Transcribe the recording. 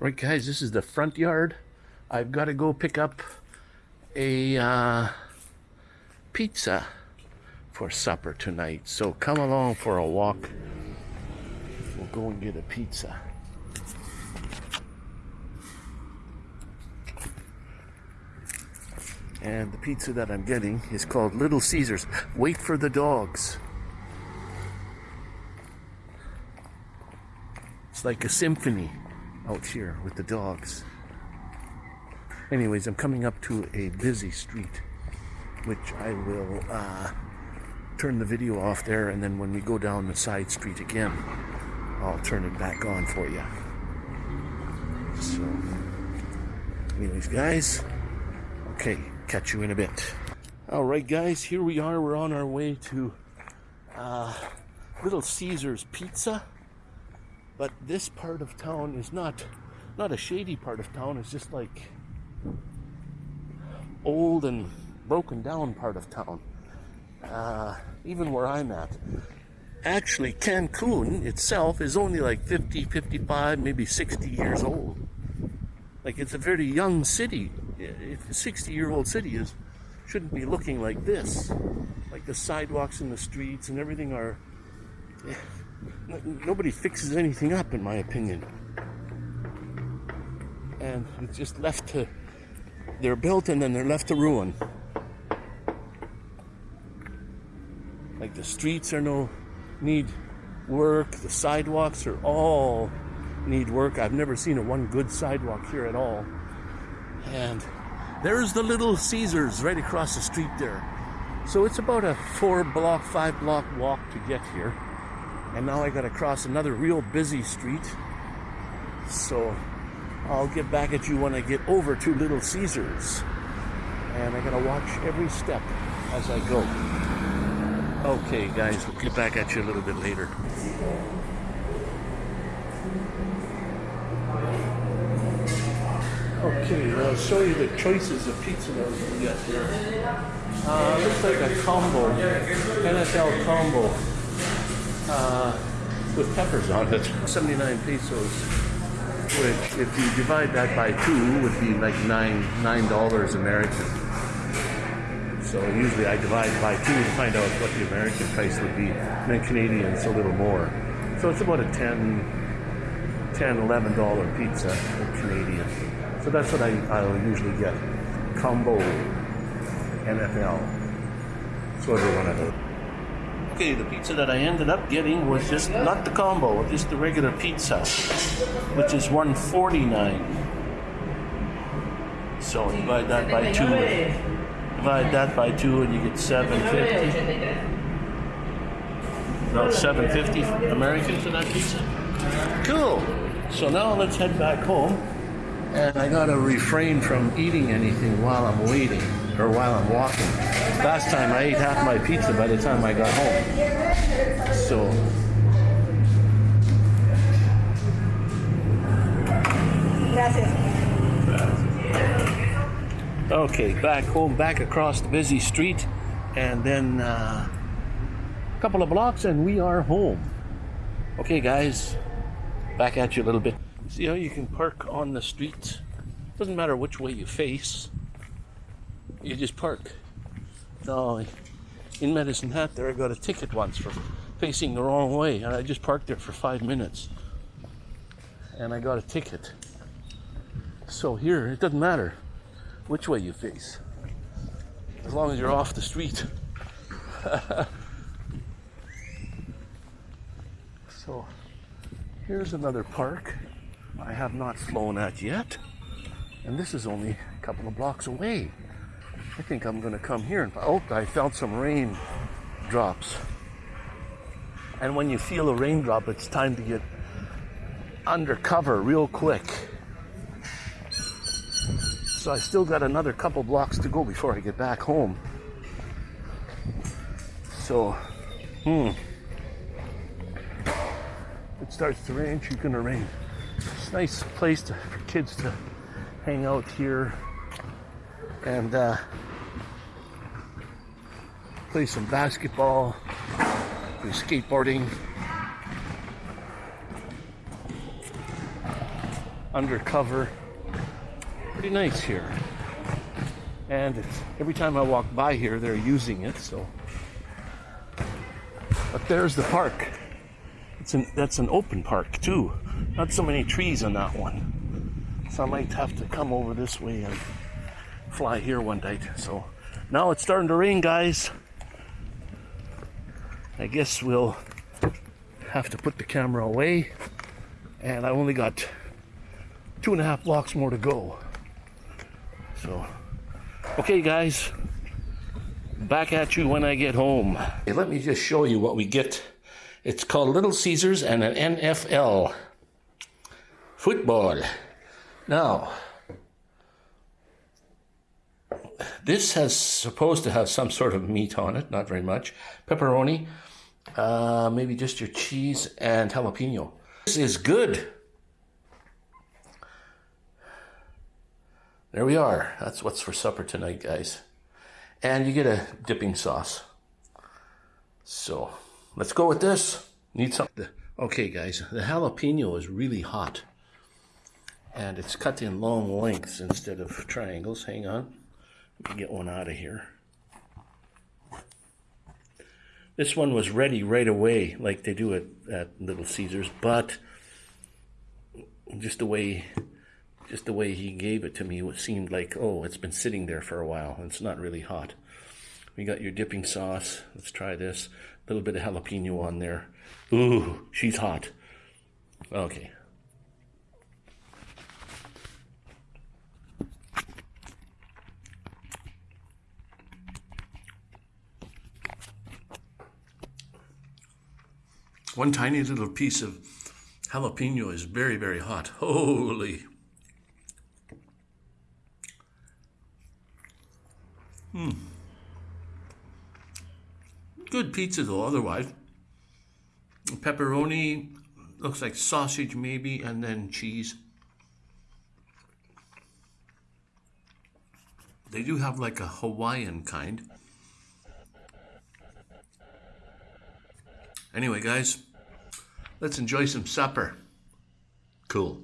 Right, guys, this is the front yard. I've got to go pick up a uh, pizza for supper tonight. So come along for a walk. We'll go and get a pizza. And the pizza that I'm getting is called Little Caesars. Wait for the dogs. It's like a symphony out here with the dogs. Anyways, I'm coming up to a busy street, which I will uh, turn the video off there, and then when we go down the side street again, I'll turn it back on for you. So, anyways, guys, okay, catch you in a bit. All right, guys, here we are. We're on our way to uh, Little Caesars Pizza. But this part of town is not not a shady part of town. It's just like old and broken down part of town. Uh, even where I'm at. Actually, Cancun itself is only like 50, 55, maybe 60 years old. Like it's a very young city. A 60 year old city is shouldn't be looking like this. Like the sidewalks and the streets and everything are. Nobody fixes anything up, in my opinion. And it's just left to. They're built and then they're left to ruin. Like the streets are no need work, the sidewalks are all need work. I've never seen a one good sidewalk here at all. And there's the little Caesars right across the street there. So it's about a four block, five block walk to get here. And now I gotta cross another real busy street. So I'll get back at you when I get over to Little Caesars. And I gotta watch every step as I go. Okay, guys, we'll get back at you a little bit later. Okay, I'll show you the choices of pizza that we can get here. Uh, looks like a combo, NFL combo, uh, with peppers on it. 79 pesos, which if you divide that by two would be like nine nine dollars American. So usually I divide by two to find out what the American price would be, and then Canadian's a little more. So it's about a 10, 10 11 dollar pizza Canadian. So that's what I, I'll usually get. Combo NFL. Sort of one of those. Okay, the pizza that I ended up getting was just not the combo, just the regular pizza, which is 149. So divide that by two. Divide that by two and you get 750. About 750 American for that pizza. Cool. So now let's head back home. And I gotta refrain from eating anything while I'm waiting or while I'm walking. Last time I ate half my pizza by the time I got home. So Okay, back home, back across the busy street, and then uh, a couple of blocks, and we are home. Okay, guys, back at you a little bit. See how you can park on the street? Doesn't matter which way you face, you just park. Now, in Medicine Hat, there I got a ticket once for facing the wrong way, and I just parked there for five minutes, and I got a ticket. So here, it doesn't matter which way you face, as long as you're off the street. so here's another park I have not flown at yet, and this is only a couple of blocks away. I think I'm to come here and oh, I felt some rain drops. And when you feel a raindrop, it's time to get undercover real quick. So I still got another couple blocks to go before I get back home. So, hmm. It starts to rain, she's gonna rain. It's a nice place to, for kids to hang out here and uh, play some basketball, do skateboarding. undercover. Pretty nice here. And every time I walk by here, they're using it, so. But there's the park. It's an, that's an open park, too. Not so many trees on that one. So I might have to come over this way and fly here one night. So now it's starting to rain, guys. I guess we'll have to put the camera away. And I only got two and a half blocks more to go. So, okay, guys, back at you when I get home. Hey, let me just show you what we get. It's called Little Caesars and an NFL football. Now, this has supposed to have some sort of meat on it, not very much. Pepperoni, uh, maybe just your cheese and jalapeno. This is good. There we are. That's what's for supper tonight, guys. And you get a dipping sauce. So let's go with this. Need some. Okay, guys, the jalapeno is really hot. And it's cut in long lengths instead of triangles. Hang on. Get one out of here. This one was ready right away, like they do at, at Little Caesars, but just the way just the way he gave it to me, it seemed like, oh, it's been sitting there for a while. It's not really hot. We got your dipping sauce. Let's try this. A little bit of jalapeno on there. Ooh, she's hot. Okay. One tiny little piece of jalapeno is very, very hot. Holy. Hmm. Good pizza though, otherwise. Pepperoni, looks like sausage maybe, and then cheese. They do have like a Hawaiian kind. Anyway, guys, let's enjoy some supper. Cool.